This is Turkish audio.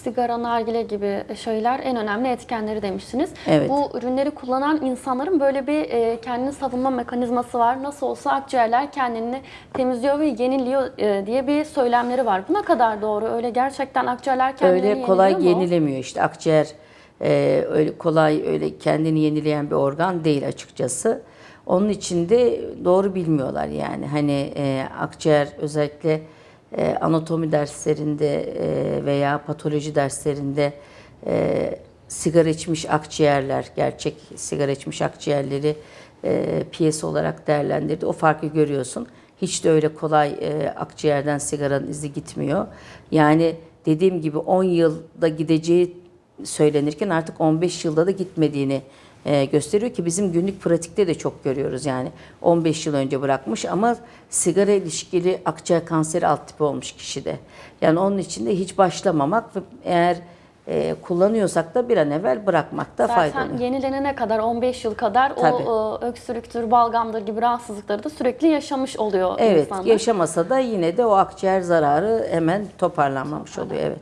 sigara, nargile gibi şeyler en önemli etkenleri demiştiniz. Evet. Bu ürünleri kullanan insanların böyle bir e, kendini savunma mekanizması var. Nasıl olsa akciğerler kendini temizliyor ve yeniliyor e, diye bir söylemleri var. Bu ne kadar doğru? Öyle gerçekten akciğerler kendilerini öyle kolay mu? yenilemiyor işte akciğer e, öyle kolay öyle kendini yenileyen bir organ değil açıkçası. Onun için de doğru bilmiyorlar yani hani e, akciğer özellikle e, anatomi derslerinde e, veya patoloji derslerinde e, sigara içmiş akciğerler, gerçek sigara içmiş akciğerleri e, piyes olarak değerlendirdi. O farkı görüyorsun. Hiç de öyle kolay e, akciğerden sigaranın izi gitmiyor. Yani dediğim gibi 10 yılda gideceği söylenirken artık 15 yılda da gitmediğini e, gösteriyor ki bizim günlük pratikte de çok görüyoruz yani 15 yıl önce bırakmış ama sigara ilişkili akciğer kanseri alt tipi olmuş kişide. Yani onun için de hiç başlamamak ve eğer e, kullanıyorsak da bir an evvel bırakmakta fayda Zaten oluyor. yenilenene kadar 15 yıl kadar Tabii. o e, öksürüktür, balgamdır gibi rahatsızlıkları da sürekli yaşamış oluyor Evet insanlar. yaşamasa da yine de o akciğer zararı hemen toparlanmamış oluyor evet.